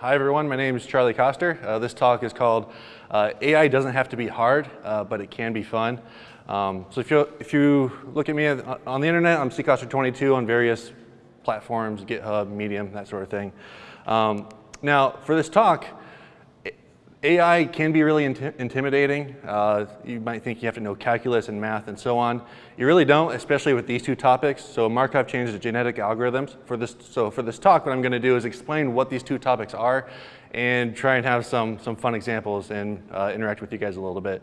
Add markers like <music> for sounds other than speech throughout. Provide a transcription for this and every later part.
Hi everyone, my name is Charlie Koster. Uh, this talk is called uh, AI doesn't have to be hard, uh, but it can be fun. Um, so if you, if you look at me on the internet, I'm ckoster22 on various platforms, GitHub, Medium, that sort of thing. Um, now for this talk, AI can be really intimidating. Uh, you might think you have to know calculus and math and so on. You really don't, especially with these two topics. So Markov chains and genetic algorithms. For this, so for this talk, what I'm going to do is explain what these two topics are and try and have some, some fun examples and uh, interact with you guys a little bit.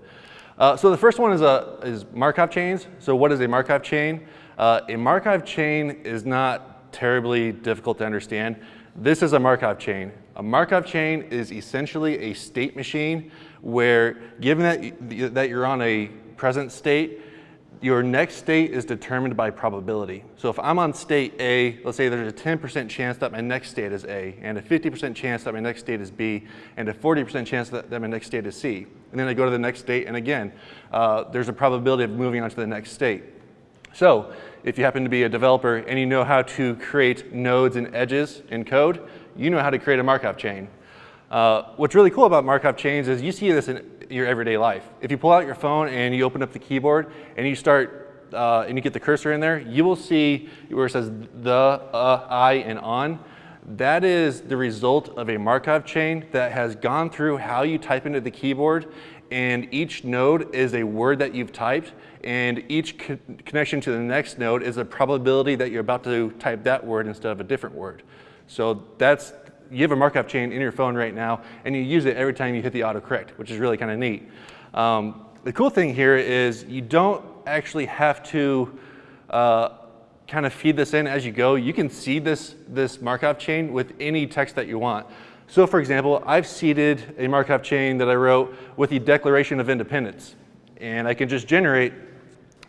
Uh, so the first one is, a, is Markov chains. So what is a Markov chain? Uh, a Markov chain is not terribly difficult to understand. This is a Markov chain. A Markov chain is essentially a state machine where given that, that you're on a present state, your next state is determined by probability. So if I'm on state A, let's say there's a 10% chance that my next state is A, and a 50% chance that my next state is B, and a 40% chance that, that, my next state is C. And then I go to the next state, and again, uh, there's a probability of moving on to the next state. So if you happen to be a developer and you know how to create nodes and edges in code, you know how to create a Markov chain. Uh, what's really cool about Markov chains is you see this in your everyday life. If you pull out your phone and you open up the keyboard and you start uh, and you get the cursor in there, you will see where it says the, uh, I, and on. That is the result of a Markov chain that has gone through how you type into the keyboard and each node is a word that you've typed and each co connection to the next node is a probability that you're about to type that word instead of a different word. So that's, you have a Markov chain in your phone right now, and you use it every time you hit the autocorrect, which is really kind of neat. Um, the cool thing here is you don't actually have to uh, kind of feed this in as you go. You can seed this, this Markov chain with any text that you want. So for example, I've seeded a Markov chain that I wrote with the Declaration of Independence. And I can just generate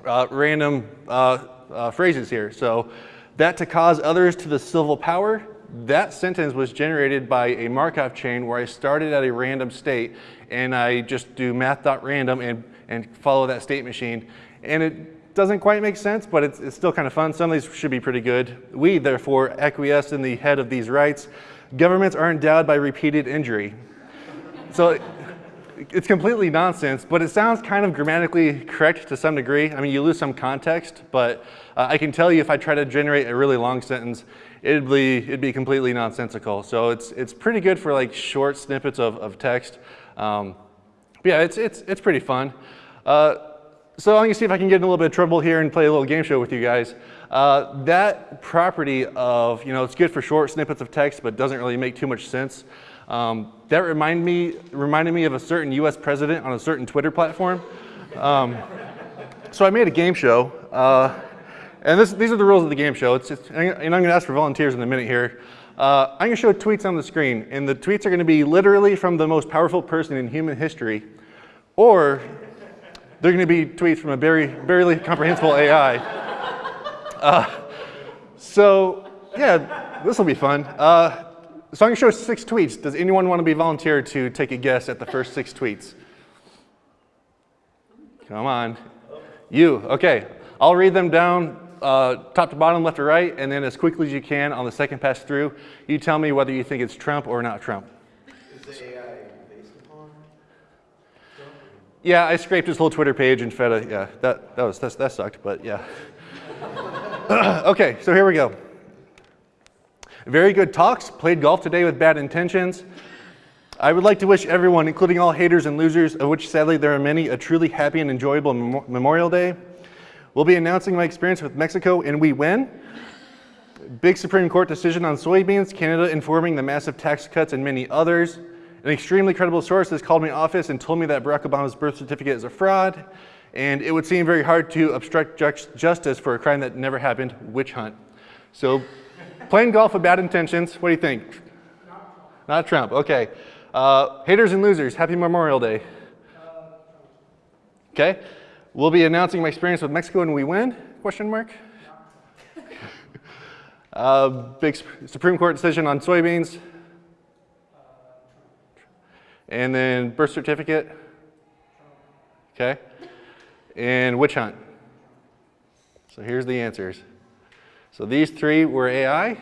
uh, random uh, uh phrases here. So that to cause others to the civil power, that sentence was generated by a Markov chain where I started at a random state and I just do math.random and, and follow that state machine. And it doesn't quite make sense, but it's, it's still kind of fun. Some of these should be pretty good. We, therefore, acquiesce in the head of these rights. Governments are endowed by repeated injury. So it's completely nonsense, but it sounds kind of grammatically correct to some degree. I mean, you lose some context, but uh, I can tell you if I try to generate a really long sentence, it'd be, it'd be completely nonsensical. So it's, it's pretty good for like short snippets of, of text. Um, yeah, it's, it's, it's pretty fun. Uh, so I'm gonna see if I can get in a little bit of trouble here and play a little game show with you guys. Uh, that property of, you know, it's good for short snippets of text, but doesn't really make too much sense. Um, that remind me, reminded me of a certain US president on a certain Twitter platform. Um, so I made a game show. Uh, and this, these are the rules of the game show. It's, and I'm going to ask for volunteers in a minute here. Uh, I'm going to show tweets on the screen. And the tweets are going to be literally from the most powerful person in human history. Or they're going to be tweets from a very, barely comprehensible AI. Uh, so yeah, this will be fun. Uh, so I'm going to show six tweets. Does anyone want to be volunteered to take a guess at the first six tweets? Come on. You, okay. I'll read them down uh, top to bottom, left to right, and then as quickly as you can on the second pass through, you tell me whether you think it's Trump or not Trump. Is the AI Trump? Yeah, I scraped his whole Twitter page and fed a, yeah, that, that, was, that, that sucked, but yeah. <laughs> okay, so here we go. Very good talks, played golf today with bad intentions. I would like to wish everyone, including all haters and losers, of which sadly there are many, a truly happy and enjoyable Mem Memorial Day. We'll be announcing my experience with Mexico and we win. Big Supreme Court decision on soybeans, Canada informing the massive tax cuts and many others. An extremely credible source has called my office and told me that Barack Obama's birth certificate is a fraud, and it would seem very hard to obstruct justice for a crime that never happened, witch hunt. So Playing golf with bad intentions, what do you think? Not Trump. Not Trump, okay. Uh, haters and losers, happy Memorial Day. Okay, we'll be announcing my experience with Mexico and we win, question mark. <laughs> uh, big Supreme Court decision on soybeans. And then birth certificate. Okay. And witch hunt. So here's the answers. So these three were AI,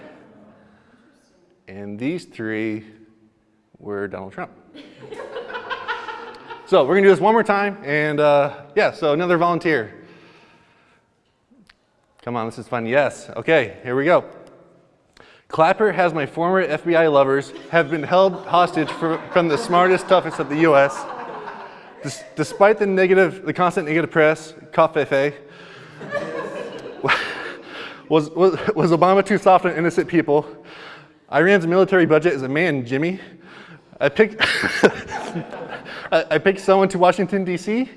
and these three we're Donald Trump. <laughs> so we're gonna do this one more time, and uh, yeah, so another volunteer. Come on, this is fun. Yes. Okay, here we go. Clapper has my former FBI lovers have been held hostage for, from the smartest, toughest of the U.S. Des- despite the negative, the constant negative press, covfefe, was, was, <laughs> was Obama too soft on innocent people? Iran's military budget is a man, Jimmy. I picked, <laughs> I, I picked someone to Washington, D.C.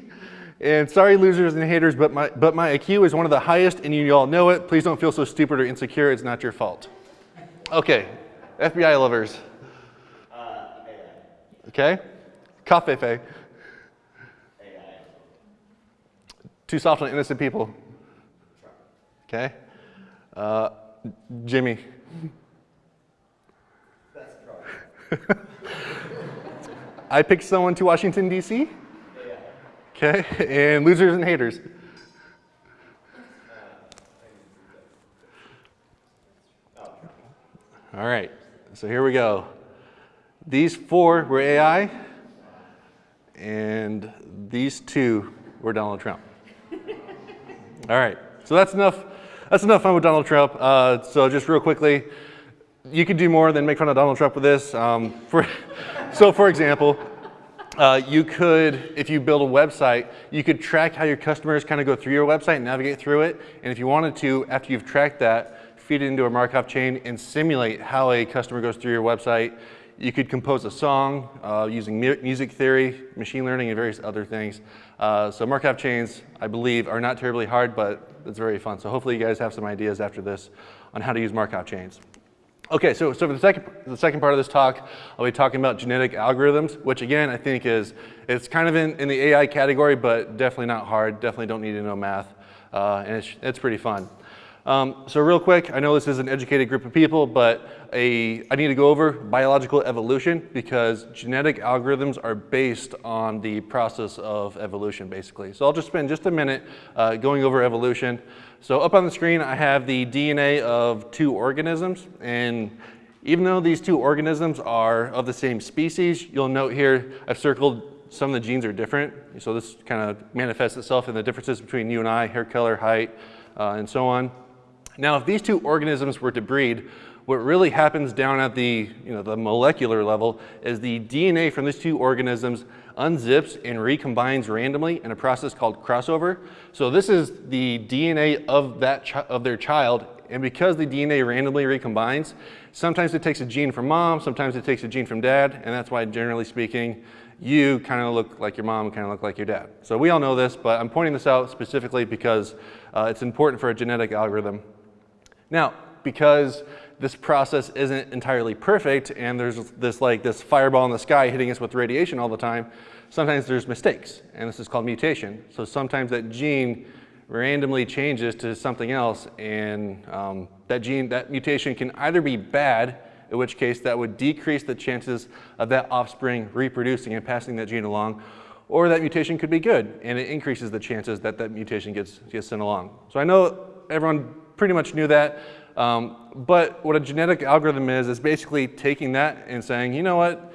And sorry, losers and haters, but my, but my IQ is one of the highest, and you all know it. Please don't feel so stupid or insecure. It's not your fault. Okay, FBI lovers. Okay, covfefe. Too soft on innocent people. Okay. Uh, Jimmy. <laughs> I picked someone to Washington, D.C. Okay, and losers and haters. All right, so here we go. These four were AI, and these two were Donald Trump. <laughs> All right, so that's enough. That's enough fun with Donald Trump. Uh, so just real quickly, you could do more than make fun of Donald Trump with this. Um, for, <laughs> so for example, uh, you could, if you build a website, you could track how your customers kind of go through your website and navigate through it. And if you wanted to, after you've tracked that, feed it into a Markov chain and simulate how a customer goes through your website. You could compose a song uh, using mu music theory, machine learning, and various other things. Uh, so Markov chains, I believe, are not terribly hard, but it's very fun. So hopefully you guys have some ideas after this on how to use Markov chains. Okay, so, so for the second, the second part of this talk, I'll be talking about genetic algorithms, which again, I think is, it's kind of in, in the AI category, but definitely not hard, definitely don't need to know math, uh, and it's, it's pretty fun. Um, so real quick, I know this is an educated group of people, but a, I need to go over biological evolution because genetic algorithms are based on the process of evolution, basically. So I'll just spend just a minute uh, going over evolution. So up on the screen, I have the DNA of two organisms, and even though these two organisms are of the same species, you'll note here I've circled some of the genes are different. So this kind of manifests itself in the differences between you and I, hair color, height, uh, and so on. Now, if these two organisms were to breed, what really happens down at the, you know, the molecular level is the DNA from these two organisms unzips and recombines randomly in a process called crossover. So this is the DNA of, that of their child, and because the DNA randomly recombines, sometimes it takes a gene from mom, sometimes it takes a gene from dad, and that's why generally speaking, you kind of look like your mom, kind of look like your dad. So we all know this, but I'm pointing this out specifically because uh, it's important for a genetic algorithm now, because this process isn't entirely perfect and there's this like this fireball in the sky hitting us with radiation all the time, sometimes there's mistakes and this is called mutation. So sometimes that gene randomly changes to something else and um, that gene, that mutation can either be bad, in which case that would decrease the chances of that offspring reproducing and passing that gene along, or that mutation could be good and it increases the chances that that mutation gets, gets sent along. So I know everyone pretty much knew that. Um, but what a genetic algorithm is, is basically taking that and saying, you know what,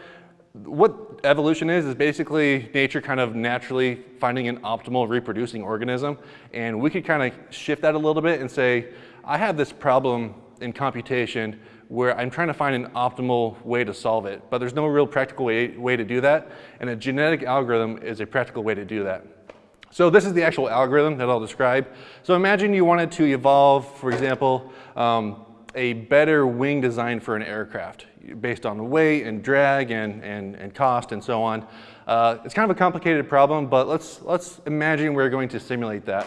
what evolution is, is basically nature kind of naturally finding an optimal reproducing organism. And we could kind of shift that a little bit and say, I have this problem in computation where I'm trying to find an optimal way to solve it, but there's no real practical way, way to do that. And a genetic algorithm is a practical way to do that. So this is the actual algorithm that I'll describe. So imagine you wanted to evolve, for example, um, a better wing design for an aircraft based on the weight and drag and, and, and cost and so on. Uh, it's kind of a complicated problem, but let's, let's imagine we're going to simulate that.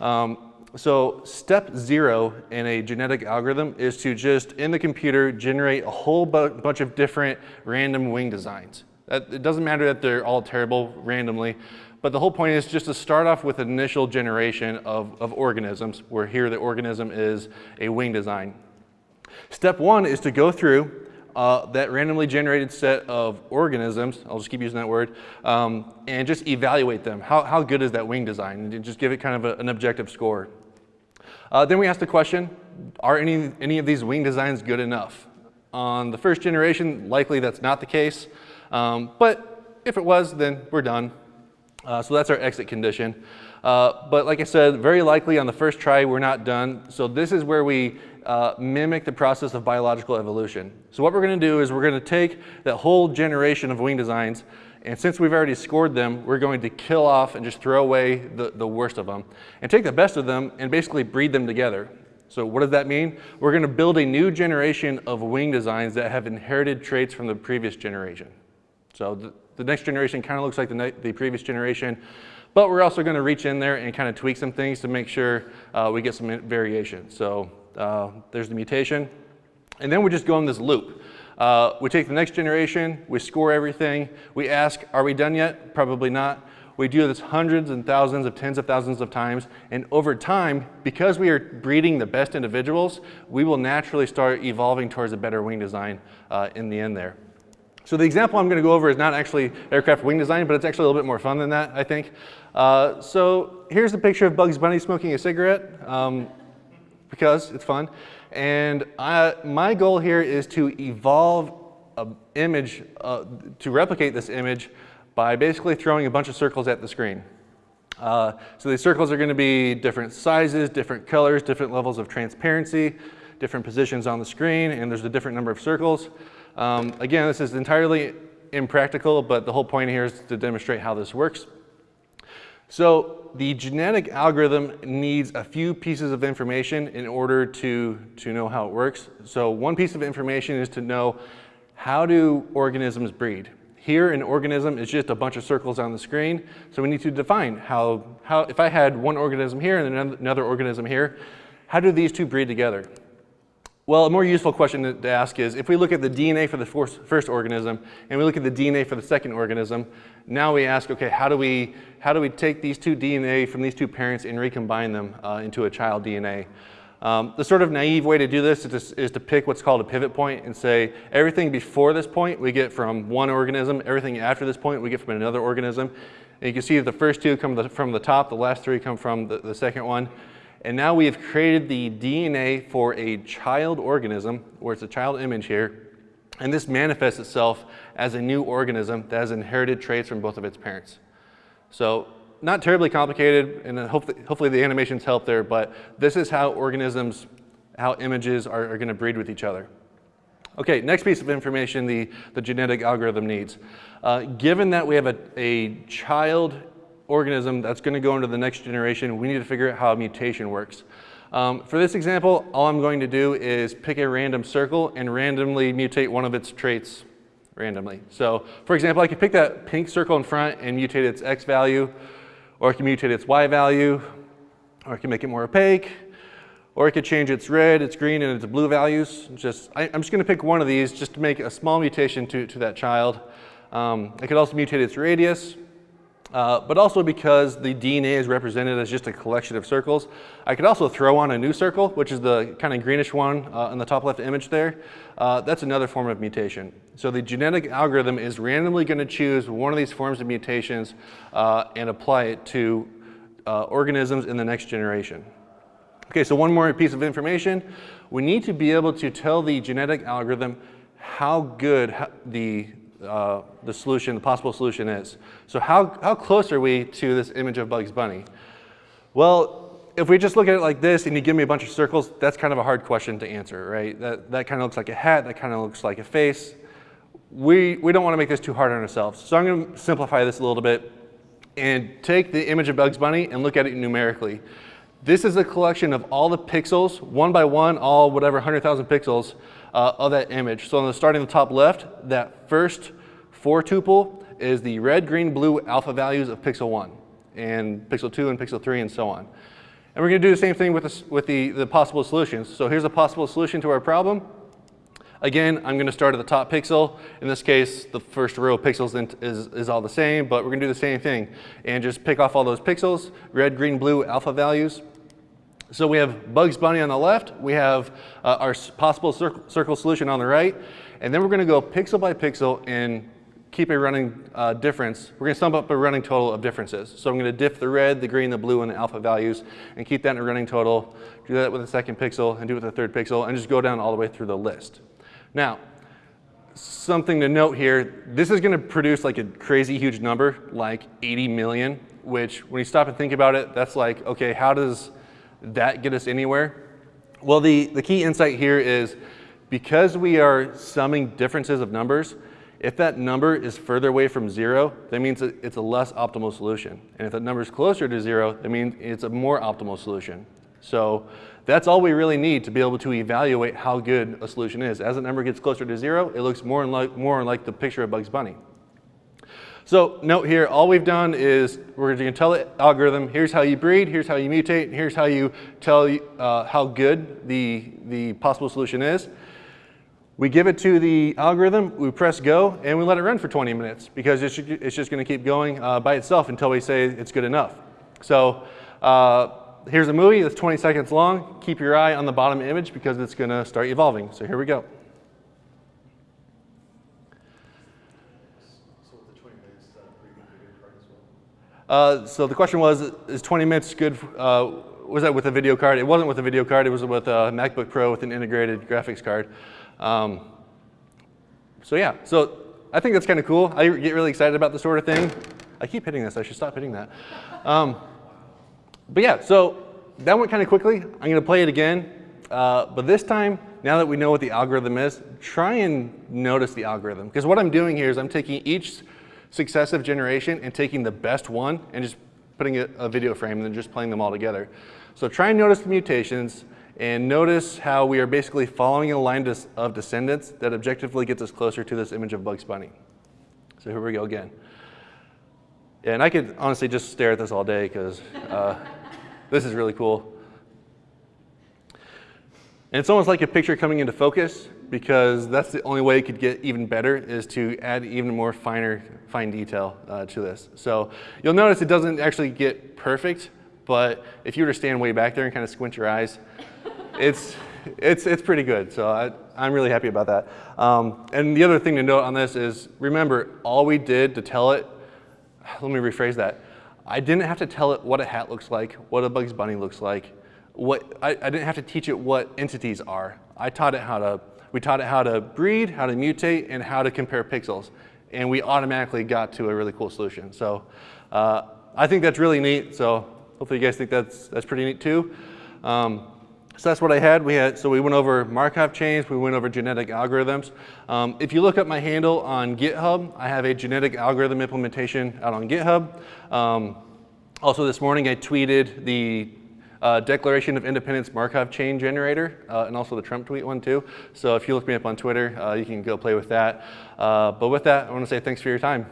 Um, so step zero in a genetic algorithm is to just, in the computer, generate a whole bu bunch of different random wing designs. That, it doesn't matter that they're all terrible randomly. But the whole point is just to start off with an initial generation of, of organisms, where here the organism is a wing design. Step one is to go through uh, that randomly generated set of organisms, I'll just keep using that word, um, and just evaluate them. How, how good is that wing design? And just give it kind of a, an objective score. Uh, then we ask the question, are any, any of these wing designs good enough? On the first generation, likely that's not the case. Um, but if it was, then we're done. Uh, so that's our exit condition. Uh, but like I said, very likely on the first try, we're not done. So this is where we uh, mimic the process of biological evolution. So what we're gonna do is we're gonna take that whole generation of wing designs and since we've already scored them, we're going to kill off and just throw away the, the worst of them and take the best of them and basically breed them together. So what does that mean? We're going to build a new generation of wing designs that have inherited traits from the previous generation. So the, next generation kind of looks like the, the previous generation, but we're also going to reach in there and kind of tweak some things to make sure uh, we get some variation. So uh, there's the mutation. And then we just go in this loop. Uh, we take the next generation, we score everything, we ask, are we done yet? Probably not. We do this hundreds and thousands of tens of thousands of times, and over time, because we are breeding the best individuals, we will naturally start evolving towards a better wing design uh, in the end there. So the example I'm going to go over is not actually aircraft wing design, but it's actually a little bit more fun than that, I think. Uh, so here's a picture of Bugs Bunny smoking a cigarette, um, because it's fun. And I, my goal here is to evolve an image, uh, to replicate this image by basically throwing a bunch of circles at the screen. Uh, so these circles are going to be different sizes, different colors, different levels of transparency, different positions on the screen, and there's a different number of circles. Um, again, this is entirely impractical, but the whole point here is to demonstrate how this works. So the genetic algorithm needs a few pieces of information in order to, to know how it works. So one piece of information is to know how do organisms breed. Here an organism is just a bunch of circles on the screen. So we need to define how, how if I had one organism here and another organism here, how do these two breed together? Well, a more useful question to ask is, if we look at the DNA for the first organism and we look at the DNA for the second organism, now we ask, okay, how do we, how do we take these two DNA from these two parents and recombine them uh, into a child DNA? Um, the sort of naive way to do this is to, is to, pick what's called a pivot point and say everything before this point we get from one organism, everything after this point we get from another organism. And you can see that the first two come from the top, the last three come from the, the second one. And now we have created the DNA for a child organism, where it's a child image here, and this manifests itself as a new organism that has inherited traits from both of its parents. So not terribly complicated, and hopefully, hopefully the animations help there, but this is how organisms, how images are, are going to breed with each other. Okay, next piece of information the, the genetic algorithm needs. Uh, given that we have a, a child organism that's going to go into the next generation, we need to figure out how mutation works. Um, for this example, all I'm going to do is pick a random circle and randomly mutate one of its traits randomly. So for example, I could pick that pink circle in front and mutate its X value, or I can mutate its Y value, or I can make it more opaque, or I could change its red, its green, and its blue values. Just, I, am just gonna pick one of these just to make a small mutation to, to that child. Um, I could also mutate its radius, uh, but also because the DNA is represented as just a collection of circles. I could also throw on a new circle, which is the kind of greenish one uh, in the top left image there. Uh, that's another form of mutation. So the genetic algorithm is randomly going to choose one of these forms of mutations uh, and apply it to uh, organisms in the next generation. Okay, so one more piece of information. We need to be able to tell the genetic algorithm how good the uh, the solution, the possible solution is. So how, how close are we to this image of Bugs Bunny? Well, if we just look at it like this and you give me a bunch of circles, that's kind of a hard question to answer, right? That, that kind of looks like a hat, that kind of looks like a face. We, we don't want to make this too hard on ourselves. So I'm going to simplify this a little bit and take the image of Bugs Bunny and look at it numerically. This is a collection of all the pixels, one by one, all whatever 100,000 pixels uh, of that image. So on the starting the top left, that first four tuple is the red, green, blue alpha values of pixel one and pixel two and pixel three and so on. And we're gonna do the same thing with, this, with the, the possible solutions. So here's a possible solution to our problem. Again, I'm gonna start at the top pixel. In this case, the first row of pixels is, is all the same, but we're gonna do the same thing and just pick off all those pixels, red, green, blue alpha values. So we have Bugs Bunny on the left, we have uh, our possible circle, circle, solution on the right, and then we're gonna go pixel by pixel and keep a running uh, difference. We're gonna sum up a running total of differences. So I'm gonna diff the red, the green, the blue, and the alpha values and keep that in a running total. Do that with the second pixel and do it with the third pixel and just go down all the way through the list. Now, something to note here, this is gonna produce like a crazy huge number, like 80 million, which when you stop and think about it, that's like, okay, how does that get us anywhere? Well, the, the key insight here is because we are summing differences of numbers, if that number is further away from zero, that means it's a less optimal solution. And if that number is closer to zero, that means it's a more optimal solution. So that's all we really need to be able to evaluate how good a solution is. As the number gets closer to zero, it looks more and like, more like the picture of Bugs Bunny. So note here, all we've done is we're going to tell the algorithm, here's how you breed, here's how you mutate, here's how you tell uh, how good the, the possible solution is. We give it to the algorithm, we press go, and we let it run for 20 minutes because it's, it's just going to keep going uh, by itself until we say it's good enough. So uh, here's a movie that's 20 seconds long. Keep your eye on the bottom image because it's going to start evolving. So here we go. So the 20 minutes, is that a pretty good video card as well? Uh, so the question was, is 20 minutes good, uh, was that with a video card? It wasn't with a video card, it was with a MacBook Pro with an integrated graphics card. Um, so yeah, so I think that's kind of cool. I get really excited about this sort of thing. I keep hitting this, I should stop hitting that. Um, but yeah, so that went kind of quickly. I'm going to play it again. Uh, but this time, now that we know what the algorithm is, try and notice the algorithm. Because what I'm doing here is I'm taking each successive generation and taking the best one and just putting a, a video frame and then just playing them all together. So try and notice the mutations and notice how we are basically following a line of descendants that objectively gets us closer to this image of Bugs Bunny. So here we go again. And I could honestly just stare at this all day because uh, this is really cool. And it's almost like a picture coming into focus because that's the only way it could get even better is to add even more finer, fine detail uh, to this. So you'll notice it doesn't actually get perfect, but if you were to stand way back there and kind of squint your eyes, it's, it's, it's pretty good. So I, I'm really happy about that. Um, and the other thing to note on this is, remember, all we did to tell it, let me rephrase that. I didn't have to tell it what a hat looks like, what a Bugs Bunny looks like. What, I, I didn't have to teach it what entities are. I taught it how to, we taught it how to breed, how to mutate, and how to compare pixels. And we automatically got to a really cool solution. So uh, I think that's really neat. So hopefully you guys think that's, that's pretty neat too. Um, so that's what I had. We had. So we went over Markov chains, we went over genetic algorithms. Um, if you look up my handle on GitHub, I have a genetic algorithm implementation out on GitHub. Um, also this morning I tweeted the uh, Declaration of Independence Markov chain generator, uh, and also the Trump tweet one too. So if you look me up on Twitter, uh, you can go play with that. Uh, but with that, I want to say thanks for your time.